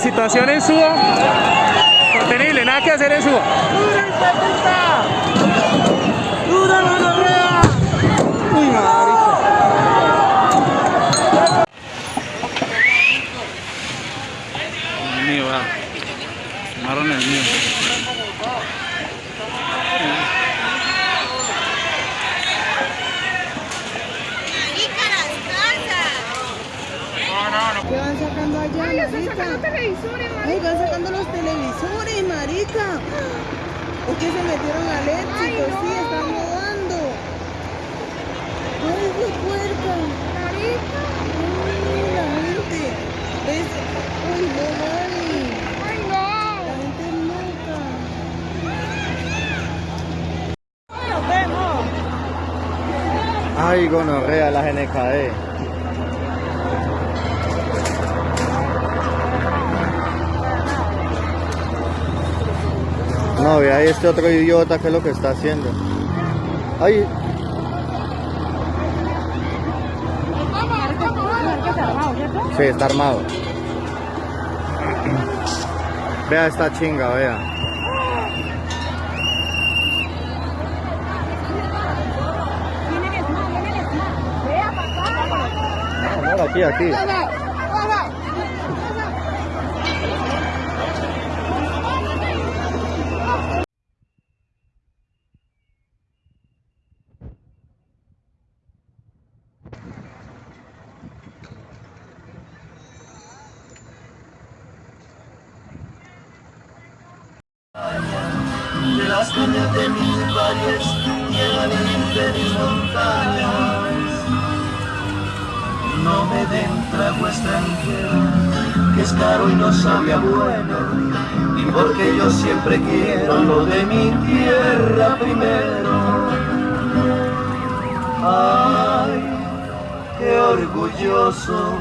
situación en Suba, sostenible, nada que hacer en Suba. ¡Dura! Uy, marica. El mío, va. Tomaron el mío. ¿Qué van sacando allá, Ay, están sacando televisores, Ay, van sacando los televisores, marica. Es que se metieron al éxito, Ay, no. sí, están robando. Ay, qué puerca. Marica. Ay, la gente. ¿Ves? Uy, no, mami. Ay, La no. gente es loca. Nos vemos. Ay, gonorrea, la GNKD. No, ve ahí este otro idiota que es lo que está haciendo. Ay, sí, está armado. Vea esta chinga, vea. Aquí, aquí. De las cañas de mis valles llegan de mis montañas. No me den trago extranjero, que es caro y no sabe a bueno, y porque yo siempre quiero lo de mi tierra primero. Ay, qué orgulloso